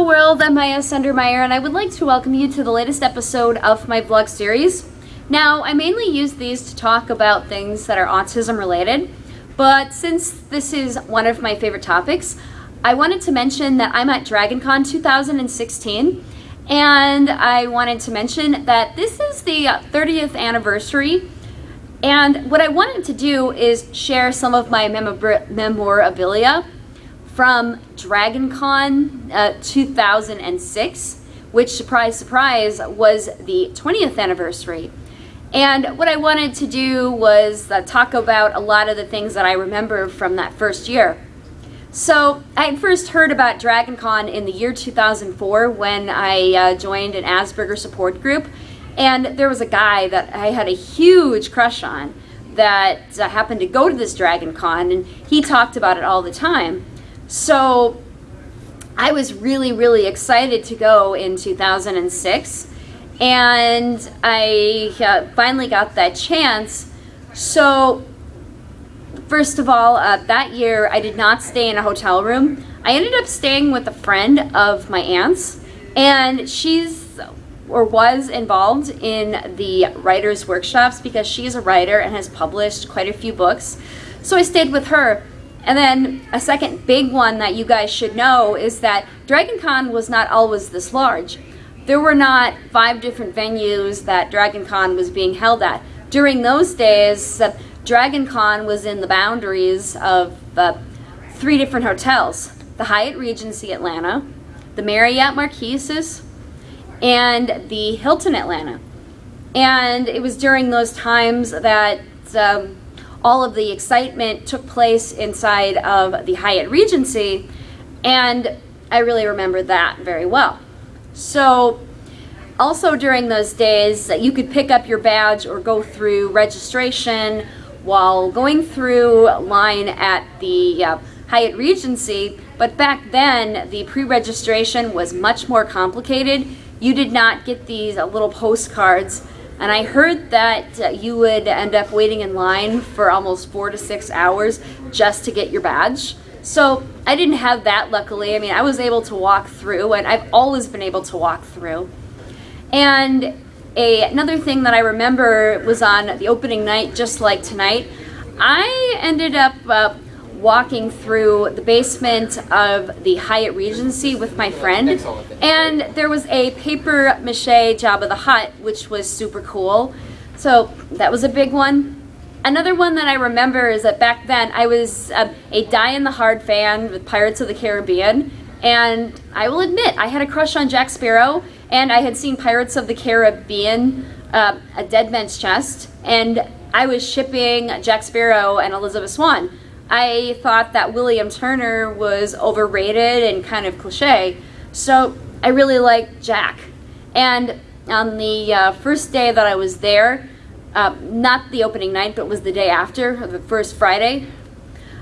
Hello world, I'm Maya Sundermeyer and I would like to welcome you to the latest episode of my vlog series. Now, I mainly use these to talk about things that are autism related, but since this is one of my favorite topics, I wanted to mention that I'm at DragonCon 2016 and I wanted to mention that this is the 30th anniversary and what I wanted to do is share some of my memorabilia from DragonCon uh, 2006, which, surprise, surprise, was the 20th anniversary. And what I wanted to do was uh, talk about a lot of the things that I remember from that first year. So I first heard about DragonCon in the year 2004 when I uh, joined an Asperger support group. And there was a guy that I had a huge crush on that uh, happened to go to this DragonCon and he talked about it all the time. So I was really, really excited to go in 2006 and I uh, finally got that chance. So first of all, uh, that year I did not stay in a hotel room. I ended up staying with a friend of my aunt's and she's or was involved in the writer's workshops because she is a writer and has published quite a few books. So I stayed with her and then a second big one that you guys should know is that DragonCon was not always this large. There were not five different venues that DragonCon was being held at. During those days, DragonCon was in the boundaries of uh, three different hotels. The Hyatt Regency Atlanta, the Marriott Marquises, and the Hilton Atlanta. And it was during those times that um, all of the excitement took place inside of the Hyatt Regency, and I really remember that very well. So also during those days, you could pick up your badge or go through registration while going through line at the uh, Hyatt Regency, but back then the pre-registration was much more complicated. You did not get these uh, little postcards and I heard that you would end up waiting in line for almost four to six hours just to get your badge. So I didn't have that luckily. I mean, I was able to walk through and I've always been able to walk through. And a, another thing that I remember was on the opening night, just like tonight, I ended up uh, walking through the basement of the Hyatt Regency with my friend. And there was a paper mache Jabba the Hutt which was super cool. So that was a big one. Another one that I remember is that back then I was a die-in-the-hard fan with Pirates of the Caribbean. And I will admit I had a crush on Jack Sparrow and I had seen Pirates of the Caribbean uh, a Dead Man's Chest. And I was shipping Jack Sparrow and Elizabeth Swann I thought that William Turner was overrated and kind of cliche. So I really liked Jack. And on the uh, first day that I was there, uh, not the opening night, but was the day after, the first Friday,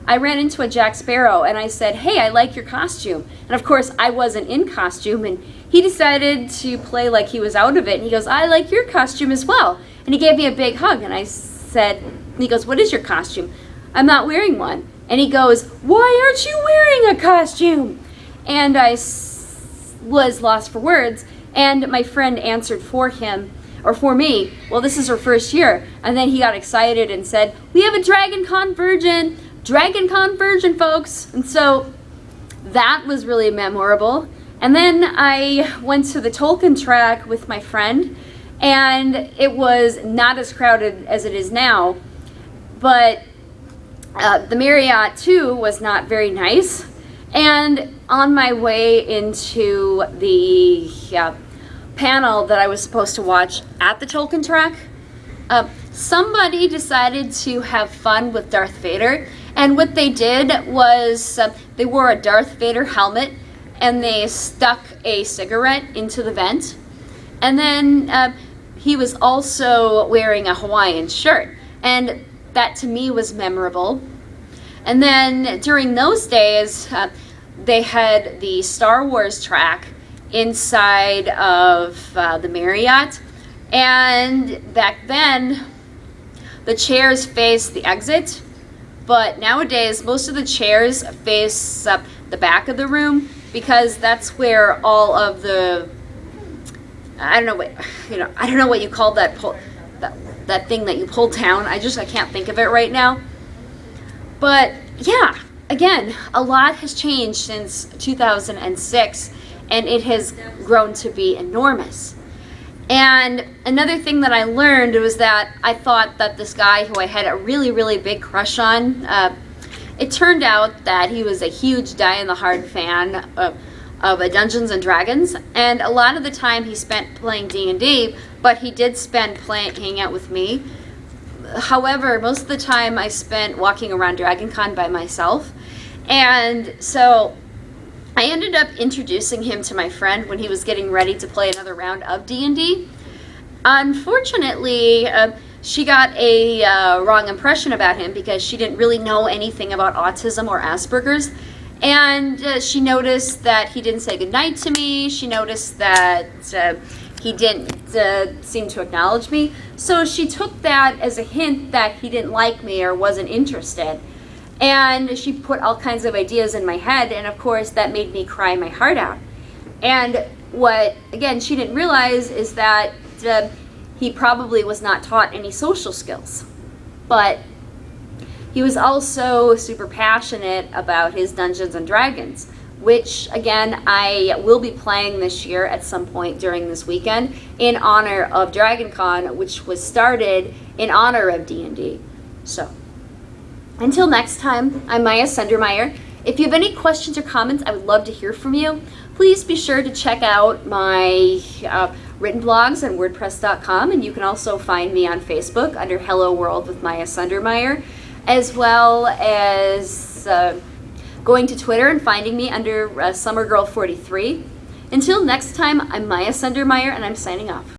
I ran into a Jack Sparrow and I said, hey, I like your costume. And of course, I wasn't in costume and he decided to play like he was out of it. And he goes, I like your costume as well. And he gave me a big hug and I said, he goes, what is your costume? I'm not wearing one. And he goes, why aren't you wearing a costume? And I was lost for words. And my friend answered for him, or for me, well, this is her first year. And then he got excited and said, we have a Dragon Con Virgin, Dragon Con Virgin, folks. And so that was really memorable. And then I went to the Tolkien track with my friend, and it was not as crowded as it is now, but uh, the Marriott too was not very nice. And on my way into the uh, panel that I was supposed to watch at the Tolkien track, uh, somebody decided to have fun with Darth Vader. And what they did was uh, they wore a Darth Vader helmet and they stuck a cigarette into the vent. And then uh, he was also wearing a Hawaiian shirt. And that to me was memorable. And then during those days, uh, they had the Star Wars track inside of uh, the Marriott. And back then, the chairs faced the exit. But nowadays, most of the chairs face up the back of the room. because that's where all of the I don't know what you know. I don't know what you call that pull, that that thing that you pull down. I just I can't think of it right now. But yeah, again, a lot has changed since 2006, and it has grown to be enormous. And another thing that I learned was that I thought that this guy who I had a really, really big crush on, uh, it turned out that he was a huge die-in-the-hard fan of, of Dungeons and Dragons, and a lot of the time he spent playing D&D, but he did spend playing, hanging out with me. However, most of the time I spent walking around Dragon Con by myself, and so I ended up introducing him to my friend when he was getting ready to play another round of D&D. Unfortunately, uh, she got a uh, wrong impression about him because she didn't really know anything about autism or Asperger's. And uh, she noticed that he didn't say goodnight to me. She noticed that uh, he didn't uh, seem to acknowledge me. So she took that as a hint that he didn't like me or wasn't interested. And she put all kinds of ideas in my head, and of course, that made me cry my heart out. And what, again, she didn't realize is that uh, he probably was not taught any social skills. But he was also super passionate about his Dungeons and Dragons, which again I will be playing this year at some point during this weekend in honor of DragonCon, which was started in honor of D&D. So. Until next time, I'm Maya Sundermeyer. If you have any questions or comments, I would love to hear from you. Please be sure to check out my uh, written blogs on WordPress.com, and you can also find me on Facebook under Hello World with Maya Sundermeyer, as well as uh, going to Twitter and finding me under uh, SummerGirl43. Until next time, I'm Maya Sundermeyer, and I'm signing off.